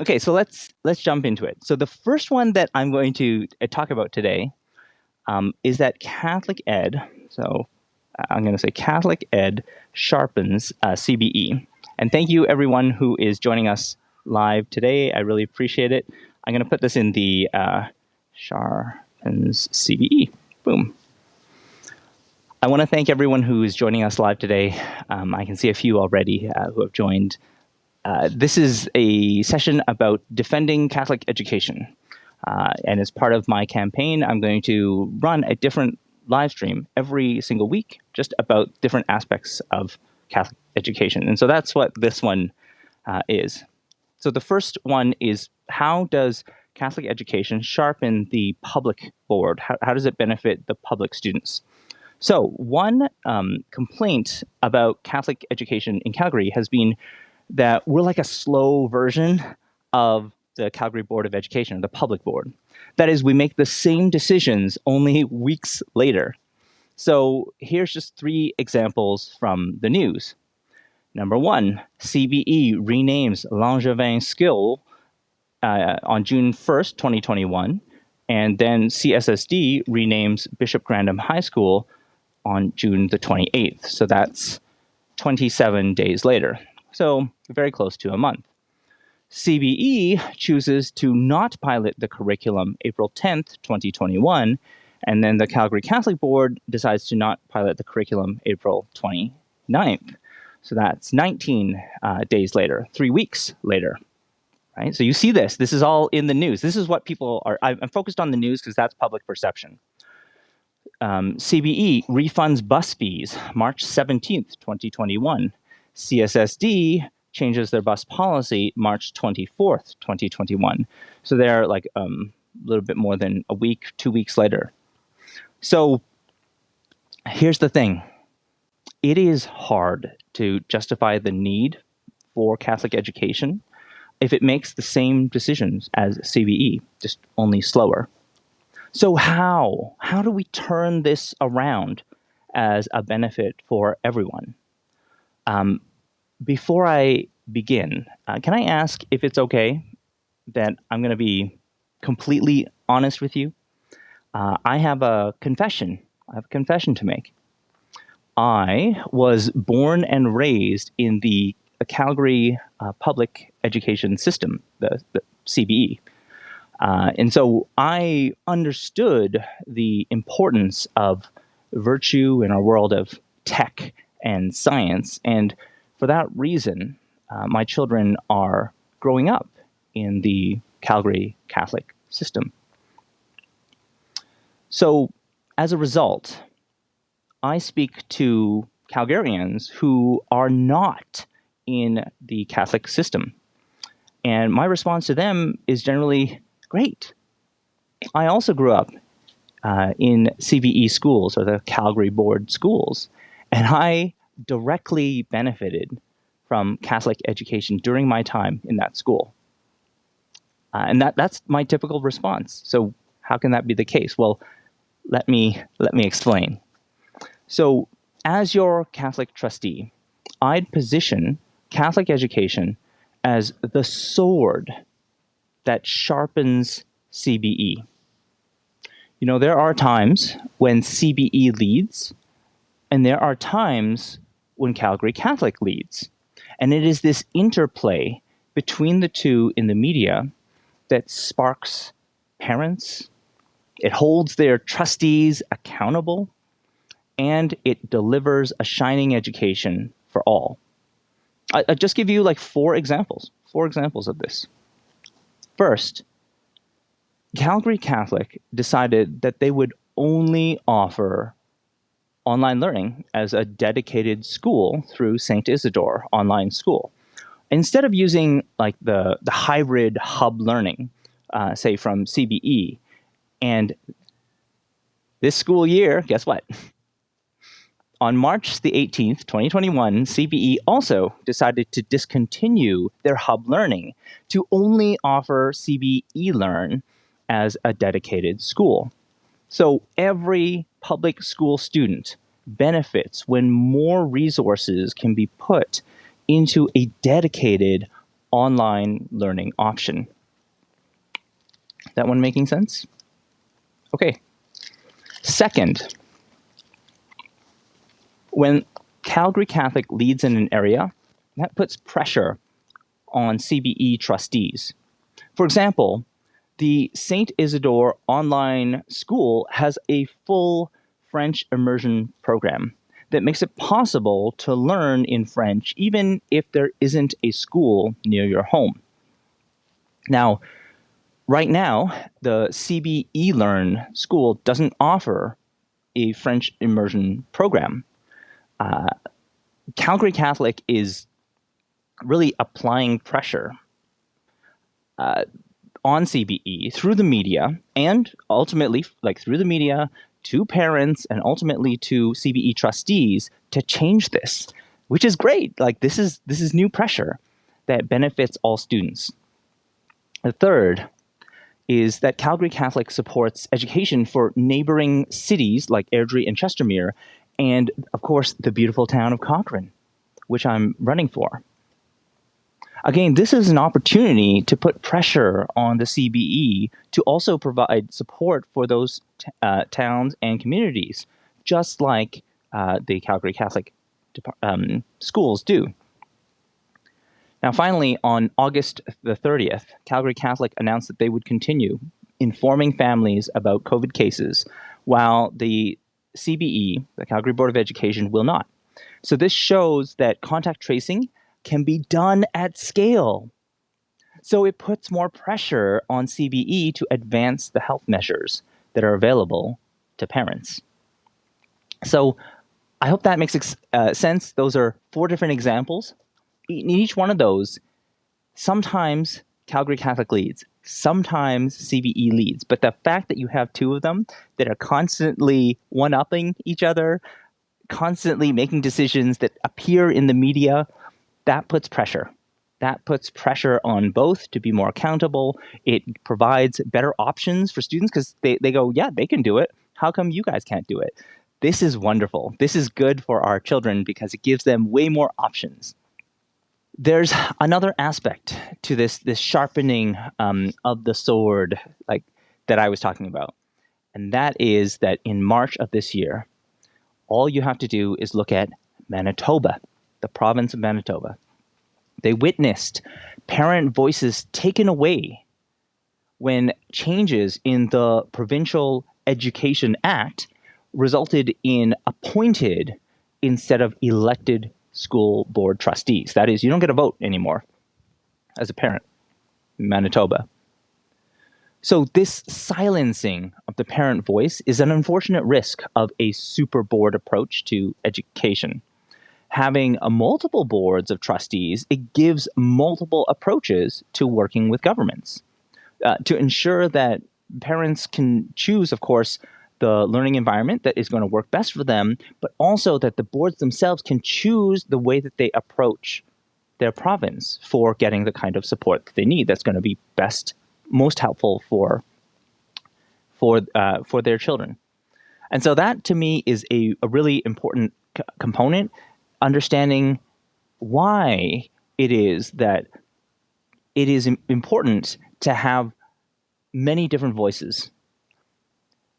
Okay, so let's let's jump into it. So the first one that I'm going to uh, talk about today um, is that Catholic Ed. So uh, I'm going to say Catholic Ed sharpens uh, CBE. And thank you everyone who is joining us live today. I really appreciate it. I'm going to put this in the uh, sharpens CBE. Boom. I want to thank everyone who is joining us live today. Um, I can see a few already uh, who have joined. Uh, this is a session about defending Catholic education. Uh, and as part of my campaign, I'm going to run a different live stream every single week just about different aspects of Catholic education. And so that's what this one uh, is. So the first one is how does Catholic education sharpen the public board? How, how does it benefit the public students? So one um, complaint about Catholic education in Calgary has been that we're like a slow version of the Calgary Board of Education, the public board. That is, we make the same decisions only weeks later. So here's just three examples from the news. Number one, CBE renames Langevin School uh, on June 1st, 2021, and then CSSD renames Bishop Grandin High School on June the 28th. So that's 27 days later. So very close to a month. CBE chooses to not pilot the curriculum April 10th, 2021, and then the Calgary Catholic Board decides to not pilot the curriculum April 29th. So that's 19 uh, days later, three weeks later. Right? So you see this. This is all in the news. This is what people are. I'm focused on the news because that's public perception um, CBE refunds bus fees March 17th, 2021. CSSD changes their bus policy March 24th, 2021. So they're like um, a little bit more than a week, two weeks later. So here's the thing it is hard to justify the need for Catholic education if it makes the same decisions as CBE, just only slower. So how? How do we turn this around as a benefit for everyone? Um, before I begin, uh, can I ask if it's okay that I'm going to be completely honest with you? Uh, I have a confession. I have a confession to make. I was born and raised in the Calgary uh, public education system, the, the CBE. Uh, and so I understood the importance of virtue in our world of tech and science. And for that reason, uh, my children are growing up in the Calgary Catholic system. So as a result, I speak to Calgarians who are not in the Catholic system. And my response to them is generally great. I also grew up uh, in CBE schools or the Calgary Board schools, and I directly benefited from Catholic education during my time in that school. Uh, and that, that's my typical response. So how can that be the case? Well, let me, let me explain. So as your Catholic trustee, I'd position Catholic education as the sword that sharpens CBE. You know, there are times when CBE leads, and there are times when Calgary Catholic leads. And it is this interplay between the two in the media that sparks parents, it holds their trustees accountable, and it delivers a shining education for all. I, just give you like four examples, four examples of this. First, Calgary Catholic decided that they would only offer online learning as a dedicated school through St. Isidore Online School. Instead of using like the, the hybrid hub learning, uh, say from CBE, and this school year, guess what? On March the 18th, 2021, CBE also decided to discontinue their hub learning to only offer CBE Learn as a dedicated school. So every public school student benefits when more resources can be put into a dedicated online learning option. That one making sense? Okay. Second, when Calgary Catholic leads in an area, that puts pressure on CBE trustees. For example, the St. Isidore online school has a full French immersion program that makes it possible to learn in French even if there isn't a school near your home. Now, right now, the CBE Learn school doesn't offer a French immersion program. Uh, Calgary Catholic is really applying pressure uh, on CBE through the media and ultimately, like through the media, to parents and ultimately to CBE trustees to change this, which is great. Like this is this is new pressure that benefits all students. The third is that Calgary Catholic supports education for neighboring cities like Airdrie and Chestermere, and of course the beautiful town of Cochrane, which I'm running for. Again, this is an opportunity to put pressure on the CBE to also provide support for those uh, towns and communities, just like uh, the Calgary Catholic um, schools do. Now, finally, on August the 30th, Calgary Catholic announced that they would continue informing families about COVID cases, while the CBE, the Calgary Board of Education, will not. So this shows that contact tracing can be done at scale. So it puts more pressure on CBE to advance the health measures that are available to parents. So I hope that makes uh, sense. Those are four different examples. In each one of those, sometimes Calgary Catholic leads, sometimes CBE leads. But the fact that you have two of them that are constantly one upping each other, constantly making decisions that appear in the media that puts pressure. That puts pressure on both to be more accountable. It provides better options for students because they, they go, yeah, they can do it. How come you guys can't do it? This is wonderful. This is good for our children because it gives them way more options. There's another aspect to this this sharpening um, of the sword, like that I was talking about, and that is that in March of this year, all you have to do is look at Manitoba the province of Manitoba. They witnessed parent voices taken away when changes in the Provincial Education Act resulted in appointed instead of elected school board trustees. That is, you don't get a vote anymore as a parent in Manitoba. So, this silencing of the parent voice is an unfortunate risk of a super board approach to education having a multiple boards of trustees, it gives multiple approaches to working with governments uh, to ensure that parents can choose, of course, the learning environment that is going to work best for them, but also that the boards themselves can choose the way that they approach their province for getting the kind of support that they need that's going to be best, most helpful for for uh, for their children. And so that to me is a, a really important component understanding why it is that it is important to have many different voices.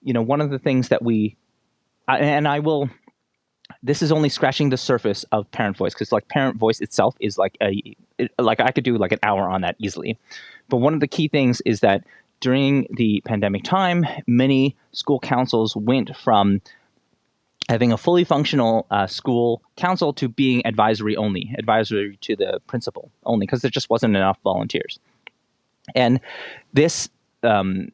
You know, one of the things that we, and I will, this is only scratching the surface of parent voice because like parent voice itself is like a, like I could do like an hour on that easily. But one of the key things is that during the pandemic time, many school councils went from having a fully functional uh, school council to being advisory only, advisory to the principal only, because there just wasn't enough volunteers. And this um,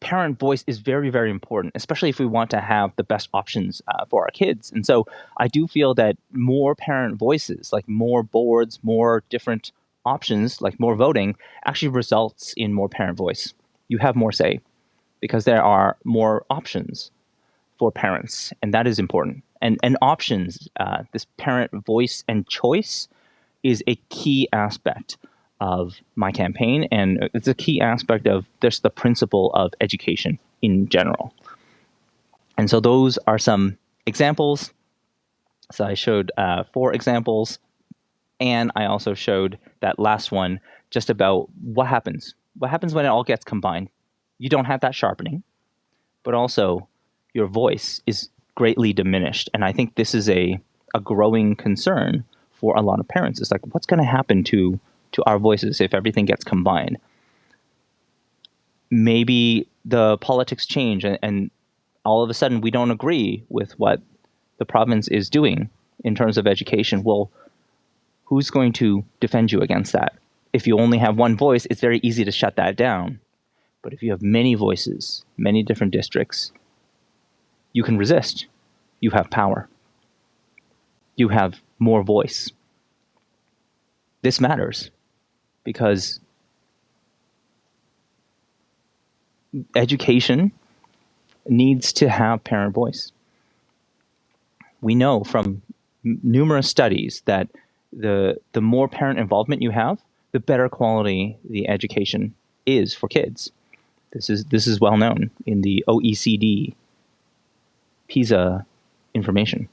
parent voice is very, very important, especially if we want to have the best options uh, for our kids. And so I do feel that more parent voices, like more boards, more different options, like more voting, actually results in more parent voice. You have more say because there are more options for parents, and that is important. And and options, uh, this parent voice and choice, is a key aspect of my campaign, and it's a key aspect of just the principle of education in general. And so those are some examples. So I showed uh, four examples, And I also showed that last one just about what happens. What happens when it all gets combined? You don't have that sharpening, but also your voice is greatly diminished. And I think this is a, a growing concern for a lot of parents. It's like, what's going to happen to, to our voices if everything gets combined? Maybe the politics change and, and all of a sudden we don't agree with what the province is doing in terms of education. Well, who's going to defend you against that? If you only have one voice, it's very easy to shut that down. But if you have many voices, many different districts, you can resist. You have power. You have more voice. This matters because education needs to have parent voice. We know from numerous studies that the the more parent involvement you have, the better quality the education is for kids. This is this is well known in the OECD PISA information.